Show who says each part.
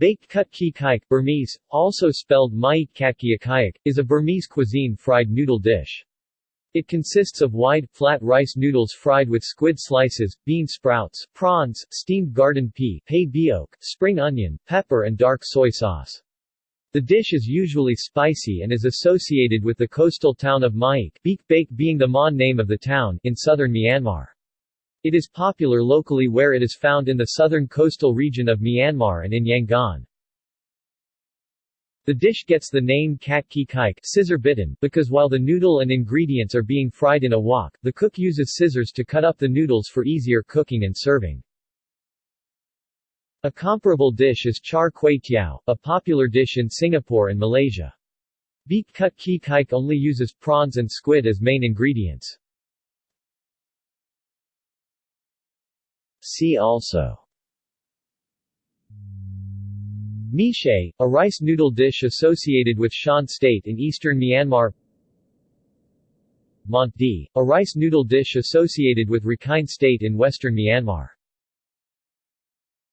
Speaker 1: Beik kut kyee kaik Burmese, also spelled Myeik kat kyi kaik, is a Burmese cuisine fried noodle dish. It consists of wide, flat rice noodles fried with squid slices, bean sprouts, prawns, steamed garden pea, spring onion, pepper and dark soy sauce. The dish is usually spicy and is associated with the coastal town of Myeik Beik Beik being the Mon name of the town in southern Myanmar. It is popular locally where it is found in the southern coastal region of Myanmar and in Yangon. The dish gets the name kut kyee kaik scissor bitten because while the noodle and ingredients are being fried in a wok, the cook uses scissors to cut up the noodles for easier cooking and serving. A comparable dish is char kway teow, a popular dish in Singapore and Malaysia. Beik kut kyee kaik only uses prawns and squid as main ingredients. See also. Meeshay, a rice noodle dish associated with Shan State in eastern Myanmar. Mont a rice noodle dish associated with Rakhine State in western Myanmar